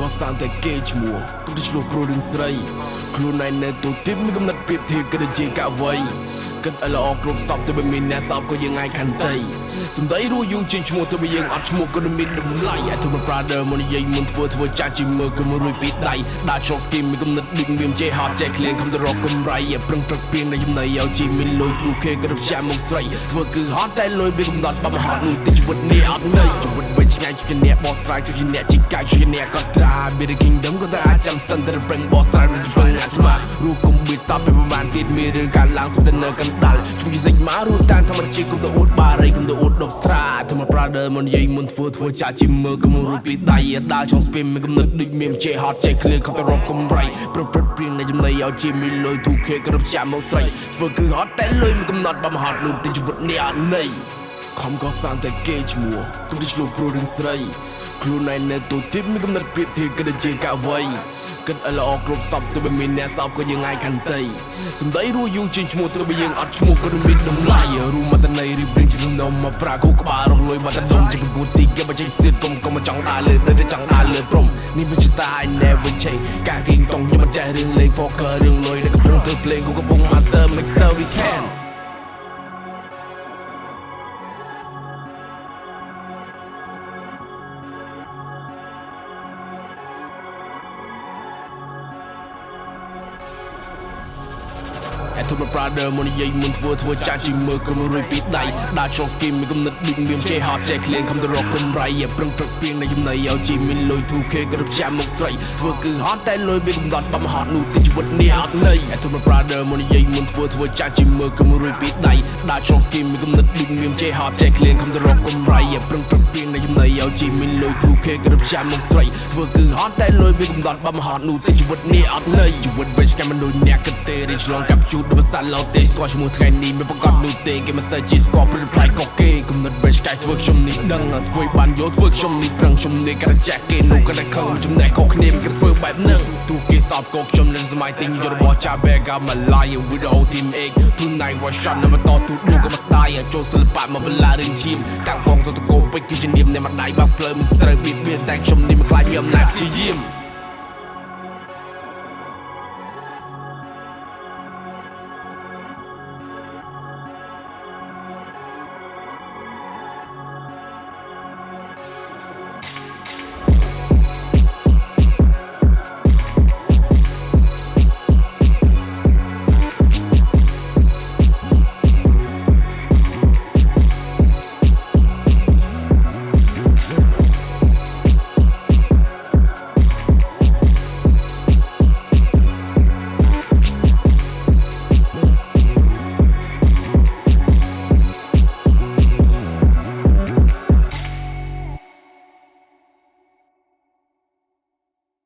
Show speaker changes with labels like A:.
A: ក៏សានតែគេឈ្មោះទុកទៅឆ្លោះគ្រូរឿងស្រីខ្លួនឯងនៅទូទីមានកំណត់ប្រៀបធៀបគិតជាកវ័យ គិតឲ្យល្អគ្រប់សពទៅមិនមានអ្នកសពក៏យើងឯងខន្តីសំដីរួយូរជាងឈ្មោះទៅយើងអត់ឈ្មោះក៏មានតម្លៃអាទុំ brother មកនិយាយមុនធ្វើធ្វើចាស់ជាមើលក៏មួយរួយពីដៃដាក់ចុះទីមានកំណត់ឌីកមានចេះហត់ចេះក្លៀងខំទៅរកកំរៃប្រឹងប្រឹកពីងនៅចំណៃឲ្យជីមានលុយ 2K ក៏រំចាំមកស្រីធ្វើគឺហត់តែលុយវាកំណត់បំហត់នោះទីជីវិតនេះអត់នៅជីវិតវិញឆ្ងាយជាអ្នកបោះស្រាយជាអ្នកជីកាយជាអ្នកកត់ត្រា Be the kingdom ក៏តែអាចចាំសិនតែប្រឹងបោះស្រាយ សពពេលប្រហែលទៀតមានរឿងកើតឡើងសុទ្ធតែនៅកណ្ដាលជួយសេចមករូបតាមធម្មជាតិគុំទៅអួតបារីគុំទៅអួតដប់ស្រាធម្ម brother មុននិយាយមុនធ្វើធ្វើចាស់ជាមើលគុំរូបពីដៃដើរចង់ស្ពីមមានកំណត់ដូចមានចេះហត់ចេះឃ្លៀនខំទៅរកកំរៃប្រព្រឹត្តព្រៀងនៃចំណៃឲ្យជាមានលុយ 2K គ្រប់ចាំមកស្រីធ្វើគឺហត់តែលុយមានកំណត់បំហត់នោះទីជីវិតនេះអត់ន័យខំក៏សានតែគេឈ្មោះគុំទៅឆ្លោះព្រោះរឿងស្រីខ្លួនឯងនៅទូទីមានកំណត់ប្រៀបធៀបគិតជាកវ័យ គិតឲ្យល្អគ្រប់សពទៅមិនមានអ្នកសពក៏យើងឯងខន្តីសំដីរួយូរជាងឈ្មោះទៅបើយើងអត់ឈ្មោះក៏មានតម្លៃរួមមកតន័យរៀបរៀងជាសំណុំមកប្រាគូក្បាលរងលុយមកតដុំជាប្រគួតស៊ីគេបើចេញសៀតគុំគុំមកចង់ដើរលើដូចតែចង់ដើរលើព្រំនេះមិនស្តា I never change ការគិងតង់ខ្ញុំមិនចេះរឿងលេង focus រឿងលុយដែលកំពុងធ្វើភ្លេងគូកំពុង master make sure we can អធុប brother មកនិយាយមុនធ្វើធ្វើចាស់ជាមើលក៏មួយរួយពីដៃដាក់ចុះគីមានកំណត់ឌីកមានចេះហត់ចេះក្លៀនខំទៅរកកំរៃប្រឹងប្រឹកពីងនៃចំណៃឲ្យជីមានលុយ 2K គ្រប់ចាំមកស្រីធ្វើគឺហត់តែលុយមានកំណត់បំហត់នោះទីជីវិតនេះអត់ន័យអធុប brother មកនិយាយមុនធ្វើធ្វើចាស់ជាមើលក៏មួយរួយពីដៃដាក់ចុះគីមានកំណត់ឌីកមានចេះហត់ចេះក្លៀនខំទៅរកកំរៃប្រឹងប្រឹកពីងនៃចំណៃឲ្យ ជីមានលុយ 2K គ្រប់ចាំមកស្រីធ្វើគឺហត់តែលុយមានកំណត់បំហត់នោះទីជីវិតនេះអត់ន័យជីវិតវិញស្កាមនុស្សអ្នកគិតទេរីឆ្លងកាប់ជូតដូចសាឡូទេស្គាល់ឈ្មោះថ្ងៃនេះមិនប្រកាសនោះទេគេមិនសូវជាស្គាល់ព្រឹកផ្លែកកគេគំនិតវិញឆ្កែធ្វើខ្ញុំនេះដឹងធ្វើបានយល់ធ្វើខ្ញុំនេះប្រឹងខ្ញុំនេះក៏ចាស់គេនោះក៏តែខឹងចំណែកខុសគ្នាគេធ្វើបែបហ្នឹងទូគេសោបកោខ្ញុំនឹងសម័យទិញយករបស់ចាបែកាមកឡាយ with the whole team 8 tonight was shot នៅបន្តទូឌូក៏មកស្ដាយចូលសិល្បៈមកបន្លារឿងឈាមតាំងកងទៅតកោពេជ្រគឺជានាមនៃម្ដាយបាក់ភ្លើមិនស្ត្រូវបៀតបៀនតែខ្ញុំនេះមិនខ្លាចមានអំណាចព្យាយាម